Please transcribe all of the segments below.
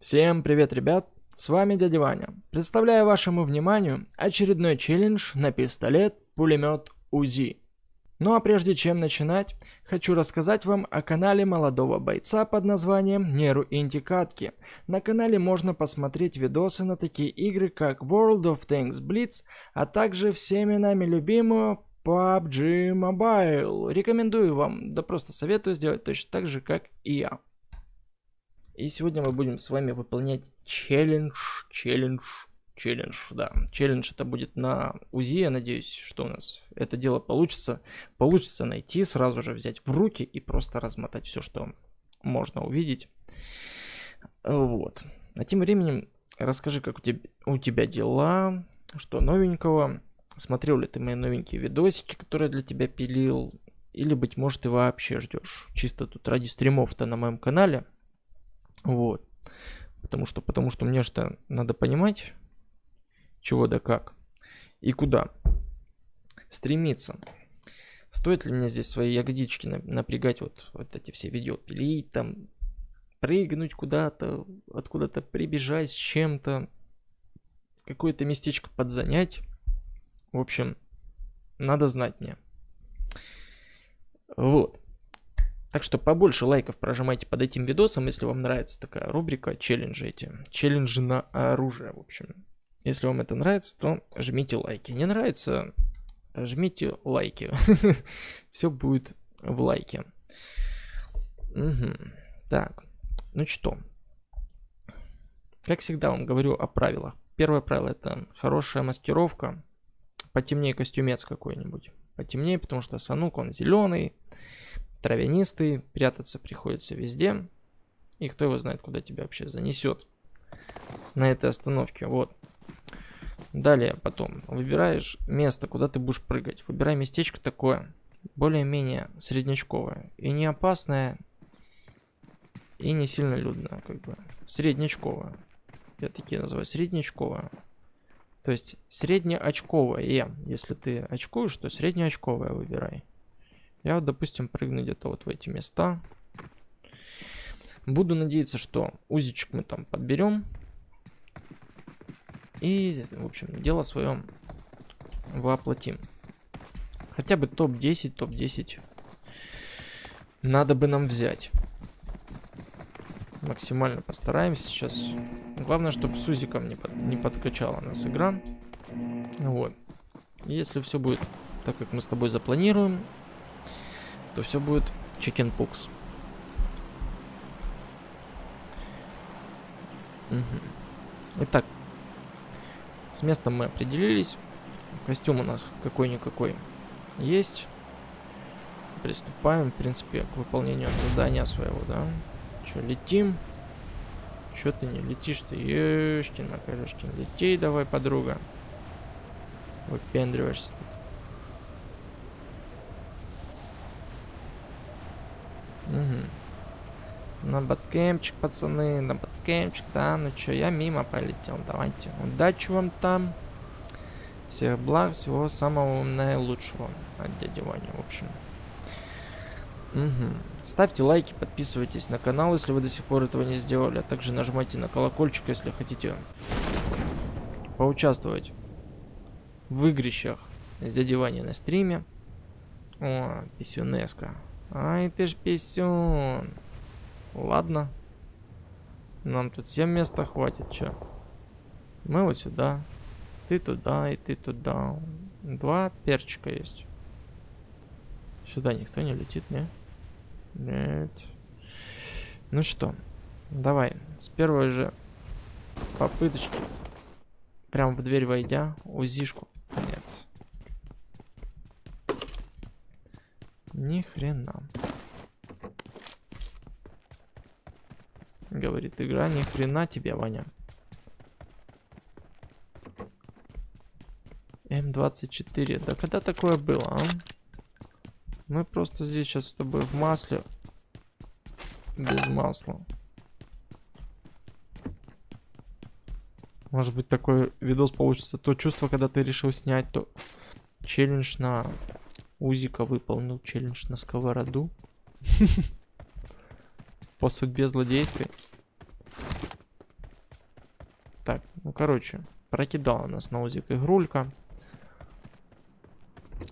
Всем привет, ребят! С вами дядя Ваня. Представляю вашему вниманию очередной челлендж на пистолет-пулемет УЗИ. Ну а прежде чем начинать, хочу рассказать вам о канале молодого бойца под названием Неру Интикатки. На канале можно посмотреть видосы на такие игры, как World of Tanks Blitz, а также всеми нами любимую PUBG Mobile. Рекомендую вам, да просто советую сделать точно так же, как и я. И сегодня мы будем с вами выполнять челлендж, челлендж, челлендж, да. Челлендж это будет на УЗИ, я надеюсь, что у нас это дело получится. Получится найти, сразу же взять в руки и просто размотать все, что можно увидеть. Вот. А тем временем расскажи, как у тебя, у тебя дела, что новенького. Смотрел ли ты мои новенькие видосики, которые для тебя пилил, или, быть может, ты вообще ждешь. Чисто тут ради стримов-то на моем канале. Вот. Потому что, потому что мне что надо понимать, чего да как и куда стремиться. Стоит ли мне здесь свои ягодички напрягать, вот, вот эти все видео пилить, там, прыгнуть куда-то, откуда-то прибежать с чем-то, какое-то местечко подзанять. В общем, надо знать мне. Вот. Так что побольше лайков прожимайте под этим видосом, если вам нравится такая рубрика челленджи эти. Челленджи на оружие, в общем. Если вам это нравится, то жмите лайки. Не нравится, жмите лайки. Все будет в лайке. Так, ну что. Как всегда вам говорю о правилах. Первое правило это хорошая маскировка. Потемнее костюмец какой-нибудь. Потемнее, потому что санук он зеленый травянистый, прятаться приходится везде. И кто его знает, куда тебя вообще занесет на этой остановке. Вот. Далее потом выбираешь место, куда ты будешь прыгать. Выбирай местечко такое, более-менее среднячковое. И не опасное, и не сильно людное, как бы. Среднячковое. Я такие называю среднячковое. То есть среднеочковое. Если ты очкуешь, то среднеочковое выбирай. Я допустим, прыгну где-то вот в эти места. Буду надеяться, что узичек мы там подберем. И, в общем, дело свое воплотим. Хотя бы топ-10, топ-10 надо бы нам взять. Максимально постараемся сейчас. Главное, чтобы с узиком не, под, не подкачала нас игра. Вот. Если все будет так, как мы с тобой запланируем, то все будет chickenpox. Угу. Итак, с местом мы определились. Костюм у нас какой-никакой есть. Приступаем, в принципе, к выполнению задания своего, да. Че, летим? Че ты не летишь ты? Ешкин, Макарешкин, лети давай, подруга. Выпендриваешься тут. Угу. На баткемчик, пацаны, на баткемчик, да, ну чё, я мимо полетел, давайте. Удачи вам там. Всех благ, всего самого наилучшего от дяди Вани, в общем. Угу. Ставьте лайки, подписывайтесь на канал, если вы до сих пор этого не сделали, а также нажимайте на колокольчик, если хотите поучаствовать в игрищах с дядей Вани на стриме. О, писюнеска. Ай ты ж писюн. Ладно. Нам тут всем места хватит, чё. Мы вот сюда. Ты туда и ты туда. Два перчика есть. Сюда никто не летит, не? Нет. Ну что, давай. С первой же попыточки. Прям в дверь войдя, узишку. Нет. Ни хрена. Говорит игра, ни хрена тебе, Ваня. М24. Да когда такое было, а? Мы просто здесь сейчас с тобой в масле. Без масла. Может быть такой видос получится. То чувство, когда ты решил снять, то челлендж на Узика выполнил челлендж на сковороду. По судьбе злодейской. Ну, короче, прокидала нас на узик игрулька.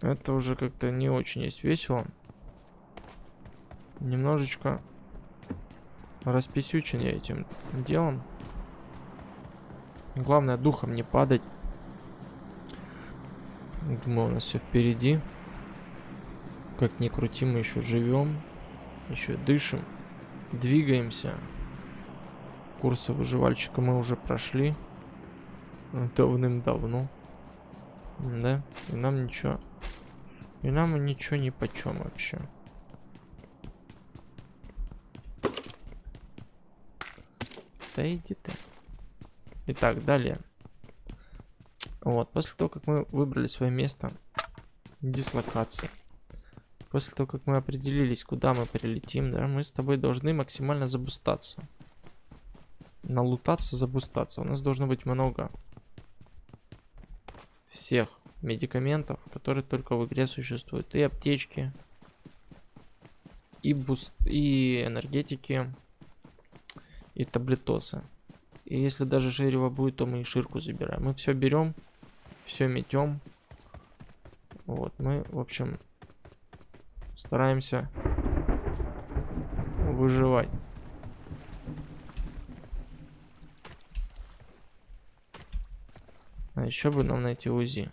Это уже как-то не очень есть весело. Немножечко расписючен я этим делом. Главное духом не падать. Думаю, у нас все впереди. Как ни крути, мы еще живем. Еще дышим. Двигаемся. Курсы выживальщика мы уже прошли. Давным-давно. Да? И нам ничего... И нам ничего не почем вообще. Да иди ты. Итак, далее. Вот, после того, как мы выбрали свое место дислокации, после того, как мы определились, куда мы прилетим, да, мы с тобой должны максимально забустаться. Налутаться, забустаться. У нас должно быть много всех медикаментов, которые только в игре существуют. И аптечки, и, boost, и энергетики, и таблетосы. И если даже шерево будет, то мы и ширку забираем. Мы все берем, все метем. Вот, мы, в общем, стараемся выживать. А еще бы нам найти УЗИ.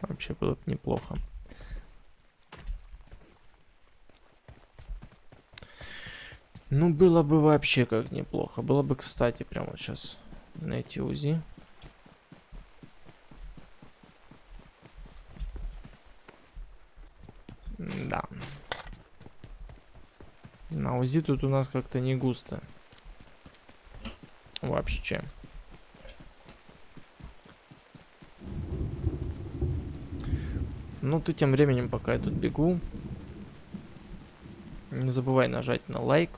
Вообще было бы неплохо. Ну, было бы вообще как неплохо. Было бы, кстати, прямо вот сейчас найти УЗИ. Да. На УЗИ тут у нас как-то не густо. Вообще. Ну, ты тем временем, пока я тут бегу, не забывай нажать на лайк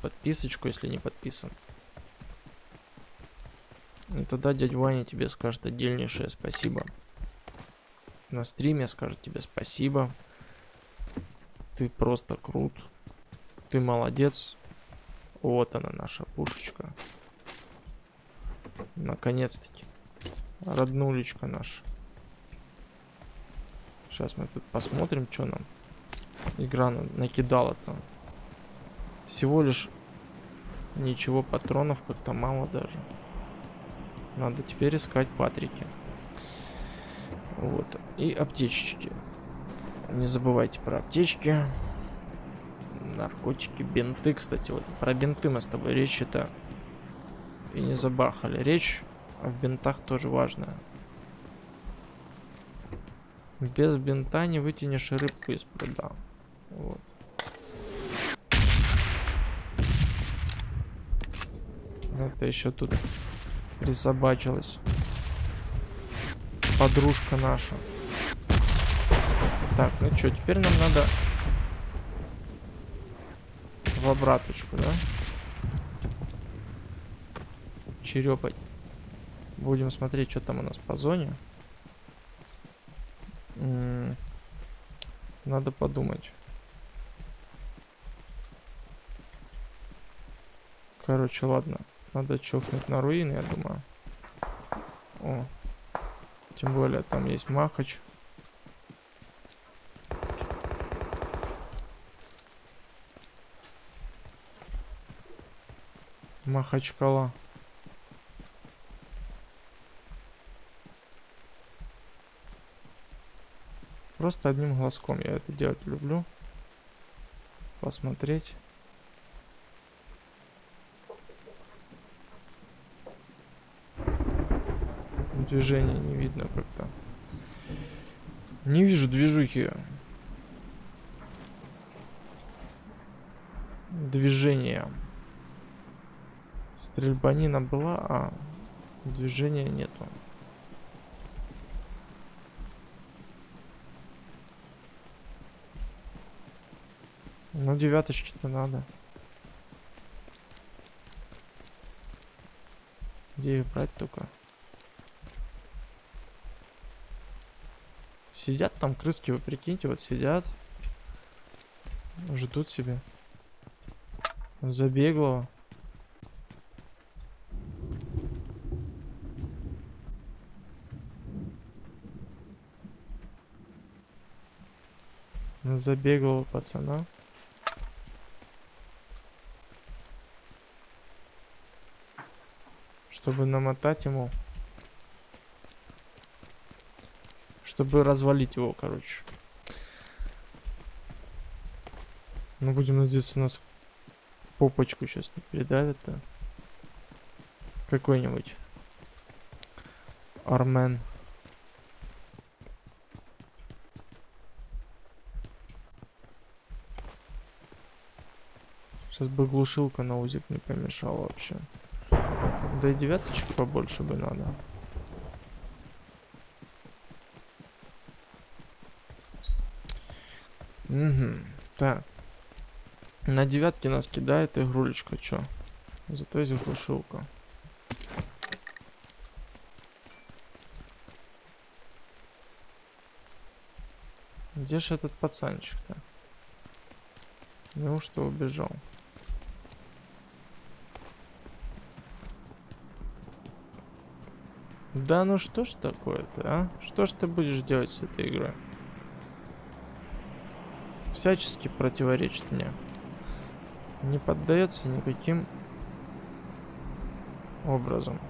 подписочку, если не подписан. И тогда дядя Ваня тебе скажет отдельнейшее спасибо. На стриме скажет тебе спасибо. Ты просто крут. Ты молодец. Вот она, наша пушечка. Наконец-таки. Роднулечка наша. Сейчас мы тут посмотрим, что нам игра накидала-то. Всего лишь ничего патронов как-то мало даже. Надо теперь искать патрики. Вот. И аптечечки. Не забывайте про аптечки. Наркотики, бинты, кстати. Вот про бинты мы с тобой речь-то и не забахали. Речь в бинтах тоже важная. Без бинта не вытянешь рыбку из пруда. Вот. Это еще тут присобачилась. Подружка наша. Так, ну что, теперь нам надо в обраточку, да? Черепать. Будем смотреть, что там у нас по зоне. М -м надо подумать. Короче, ладно. Надо чухнуть на руины, я думаю. О. Тем более там есть Махач. Махачкала. Просто одним глазком я это делать люблю. Посмотреть. Движения не видно как-то. Не вижу движухи. Движения. Стрельбанина была, а движения нету. Ну, девяточки-то надо. Где их брать только? Сидят там крыски, вы прикиньте, вот сидят. Ждут себе. Забеглого. Забеглого пацана. Чтобы намотать ему Чтобы развалить его, короче. Ну, будем надеяться, нас попочку сейчас не передавит-то. Какой-нибудь. Армен. Сейчас бы глушилка на узик не помешала вообще. Да и девяточек побольше бы надо. Угу. Так. На девятке нас кидает игрулечка, чё? Зато есть глушилка. Где же этот пацанчик-то? Неужто убежал? Да ну что ж такое-то, а? Что ж ты будешь делать с этой игрой? Всячески противоречит мне. Не поддается никаким образом.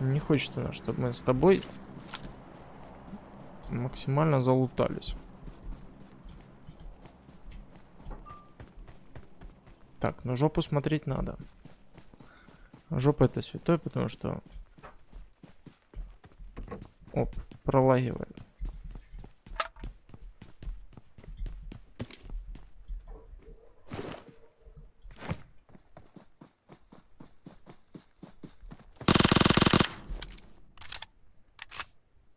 Не хочет она, чтобы мы с тобой максимально залутались. Так, ну жопу смотреть надо. Жопа это святой, потому что... Оп, пролагивает.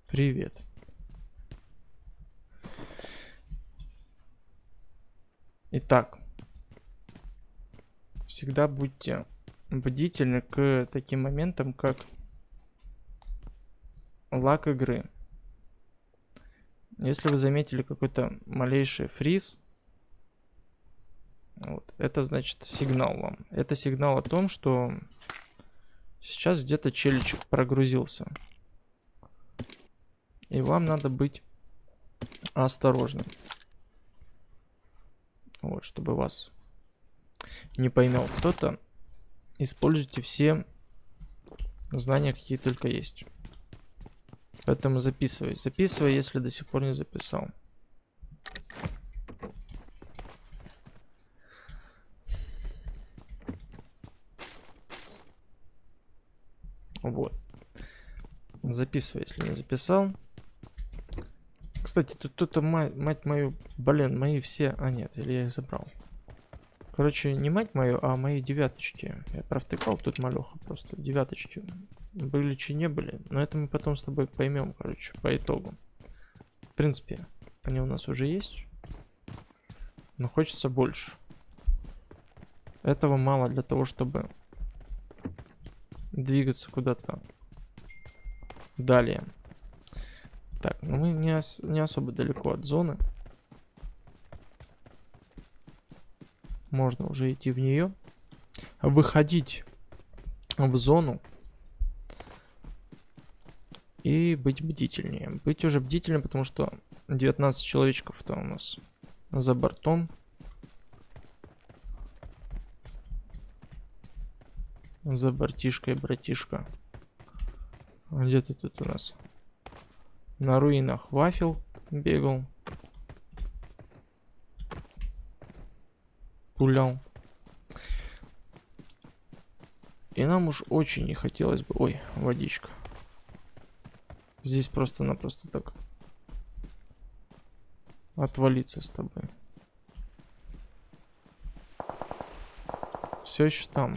Привет. Итак, всегда будьте бдительны к таким моментам, как лак игры. Если вы заметили какой-то малейший фриз, вот, это значит сигнал вам. Это сигнал о том, что сейчас где-то челичек прогрузился. И вам надо быть осторожным. Вот, чтобы вас не поймел кто-то. Используйте все знания, какие только есть. Поэтому записывай. Записывай, если до сих пор не записал. Вот. Записывай, если не записал. Кстати, тут кто-то мать, мать мою, блин, мои все... А нет, или я их забрал. Короче, не мать мою, а мои девяточки. Я провтыкал тут малеха просто. Девяточки. Были чи не были. Но это мы потом с тобой поймем, короче, по итогу. В принципе, они у нас уже есть. Но хочется больше. Этого мало для того, чтобы двигаться куда-то далее. Так, ну мы не, ос не особо далеко от зоны. Можно уже идти в нее. Выходить в зону. И быть бдительнее. Быть уже бдительным, потому что 19 человечков-то у нас за бортом. За бортишкой, братишка. Где ты тут у нас? На руинах вафел бегал. Пулял. И нам уж очень не хотелось бы... Ой, водичка. Здесь просто-напросто так отвалиться с тобой. Все еще там.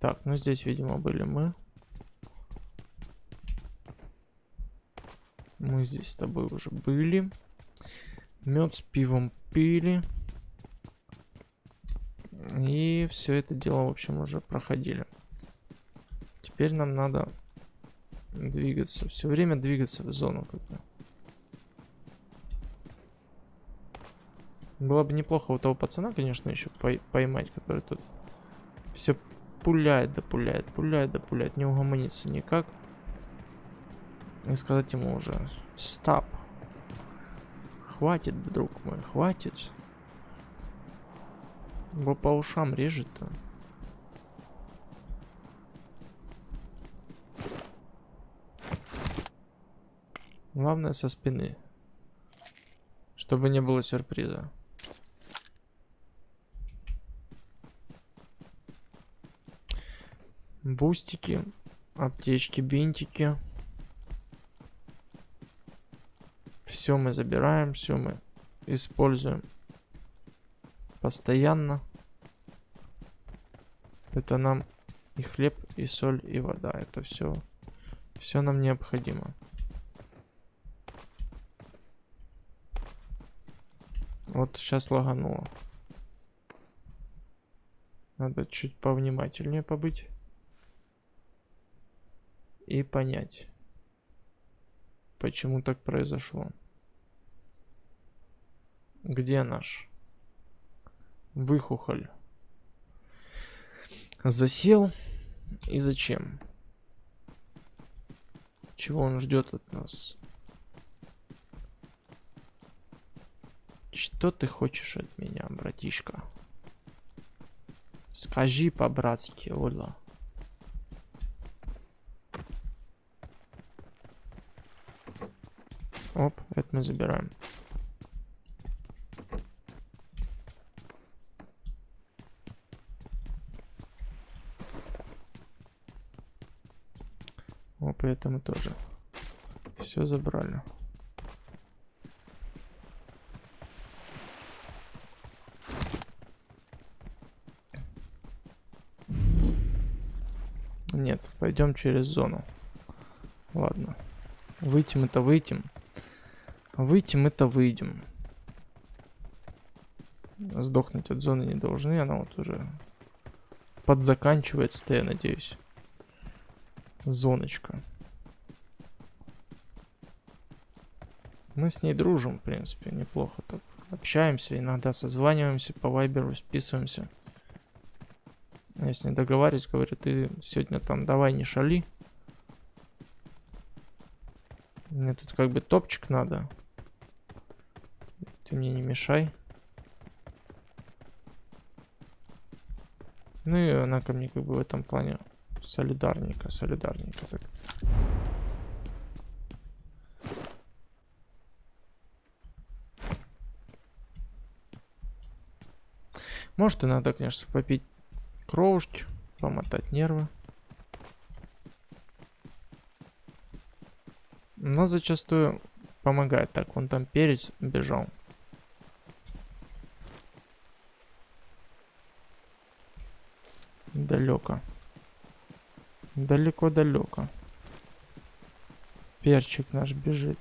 Так, ну здесь, видимо, были мы. Мы здесь с тобой уже были. Мед с пивом пили. И все это дело, в общем, уже проходили. Теперь нам надо двигаться. Все время двигаться в зону как бы. Было бы неплохо у того пацана, конечно, еще поймать, который тут все пуляет, да пуляет, пуляет, да пуляет. Не угомонится никак. И сказать ему уже, стоп. Хватит, друг мой, хватит. Его по ушам режет-то. Главное со спины. Чтобы не было сюрприза. Бустики, аптечки, бинтики. Все мы забираем, все мы используем постоянно. Это нам и хлеб, и соль, и вода. Это все, все нам необходимо. Вот сейчас лагануло. Надо чуть повнимательнее побыть. И понять, почему так произошло. Где наш выхухоль? Засел. И зачем? Чего он ждет от нас? Что ты хочешь от меня, братишка? Скажи по-братски, Ола. Оп, это мы забираем. Оп, это мы тоже. Все забрали. Нет, пойдем через зону. Ладно. Выйдем это выйдем. Выйти мы-то выйдем. Сдохнуть от зоны не должны, она вот уже подзаканчивается, я надеюсь. Зоночка. Мы с ней дружим, в принципе, неплохо так. Общаемся, иногда созваниваемся по вайберу, списываемся. Я с ней договариваюсь, говорю, ты сегодня там давай не шали. Мне тут как бы топчик надо. Ты мне не мешай. Ну и она ко мне как бы в этом плане солидарненько, солидарненько так. Может иногда, конечно, попить кровушки, помотать нервы. Но зачастую помогает. Так, вон там перец бежал. Далеко. Далеко-далеко. Перчик наш бежит.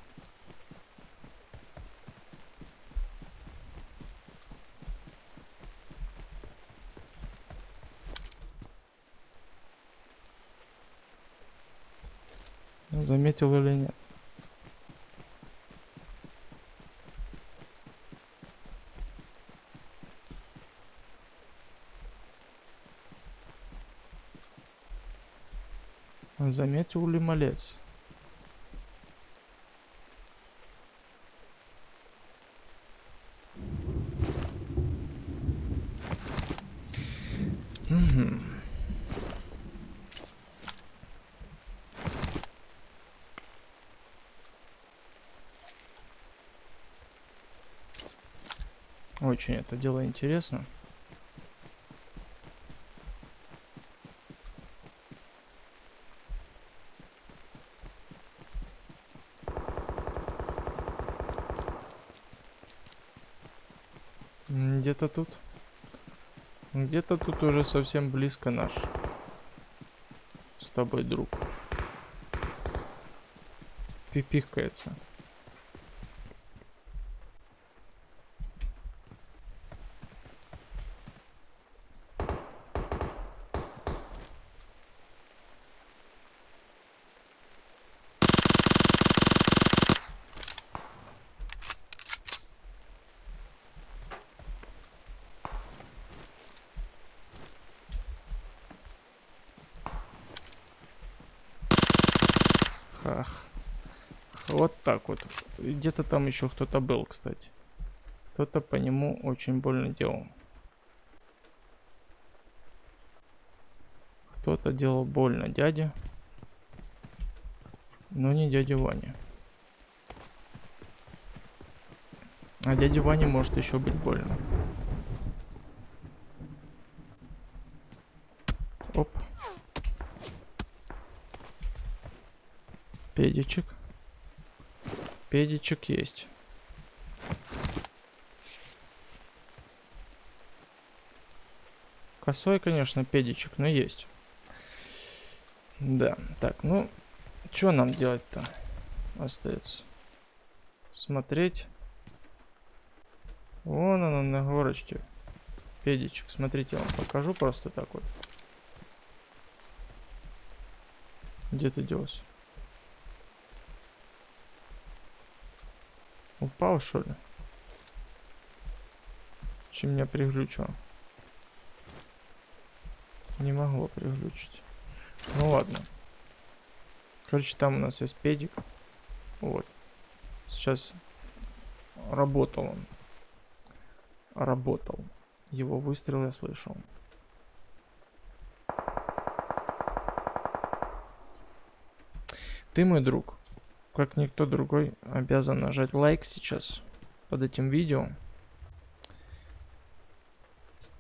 Заметил или нет? Заметил ли малец? Угу. Очень это дело интересно. Где-то тут. Где-то тут уже совсем близко наш. С тобой друг. Пипикается. Вот так вот. Где-то там еще кто-то был, кстати. Кто-то по нему очень больно делал. Кто-то делал больно дяде. Но не дядя Ваня. А дяде Ване может еще быть больно. Оп. Педичек. Педичек есть. Косой, конечно, педичек, но есть. Да, так, ну, что нам делать-то остается? Смотреть. Вон она на горочке. Педичек, смотрите, я вам покажу просто так вот. Где ты делся? Упал, что ли? Чем меня приглючило? Не могло приглючить. Ну ладно. Короче, там у нас есть педик. Вот. Сейчас работал он. Работал. Его выстрел я слышал. Ты мой друг. Как никто другой обязан нажать лайк сейчас под этим видео.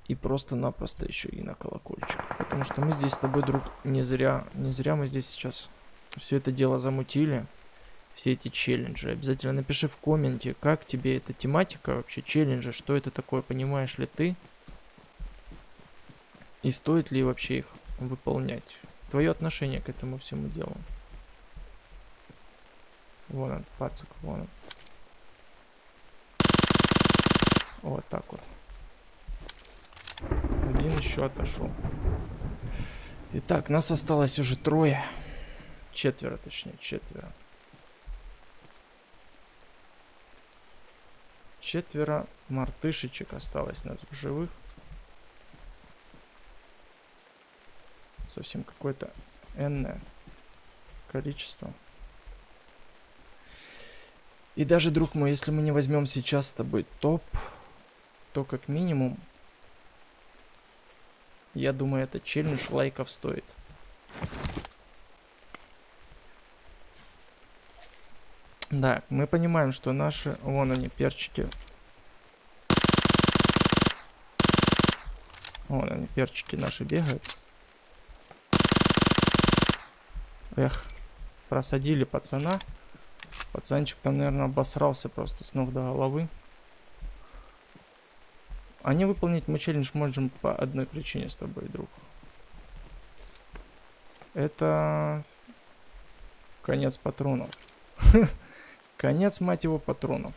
И просто-напросто еще и на колокольчик. Потому что мы здесь с тобой, друг, не зря, не зря мы здесь сейчас все это дело замутили. Все эти челленджи. Обязательно напиши в комменте, как тебе эта тематика вообще, челленджи, что это такое, понимаешь ли ты? И стоит ли вообще их выполнять? Твое отношение к этому всему делу. Вон он, пацак, вон он. Вот так вот. Один еще отошел. Итак, нас осталось уже трое. Четверо, точнее, четверо. Четверо мартышечек осталось нас в живых. Совсем какое-то энное количество. И даже, друг мой, если мы не возьмем сейчас с тобой топ, то как минимум, я думаю, это челлендж лайков стоит. Да, мы понимаем, что наши... Вон они, перчики. Вон они, перчики наши бегают. Эх, просадили пацана. Пацанчик там, наверное, обосрался просто с ног до головы. А не выполнить мы челлендж можем по одной причине с тобой, друг. Это конец патронов. конец, мать его, патронов.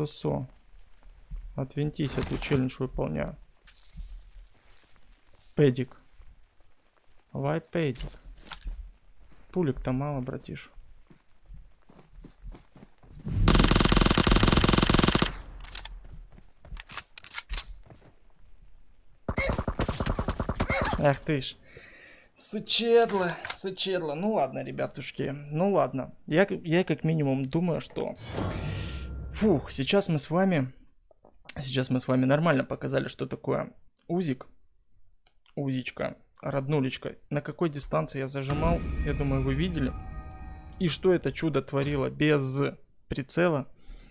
Отсосо. Отвинтись, эту челлендж выполняю. Педик. Вай педик. Пулик-то мало, братиш. Ах ты ж. Сычедло, сычедло. Ну ладно, ребятушки. Ну ладно. Я, я как минимум думаю, что Фух, сейчас мы с вами... Сейчас мы с вами нормально показали, что такое узик. Узичка, роднулечка. На какой дистанции я зажимал, я думаю, вы видели. И что это чудо творило без прицела,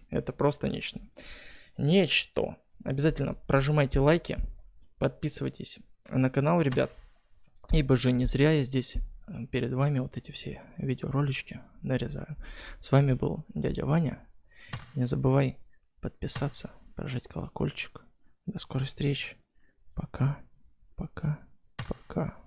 это просто нечто. Нечто. Обязательно прожимайте лайки, подписывайтесь на канал, ребят. Ибо же не зря я здесь э, перед вами вот эти все видеоролички нарезаю. С вами был дядя Ваня. Не забывай подписаться, прожать колокольчик. До скорой встречи. Пока, пока, пока.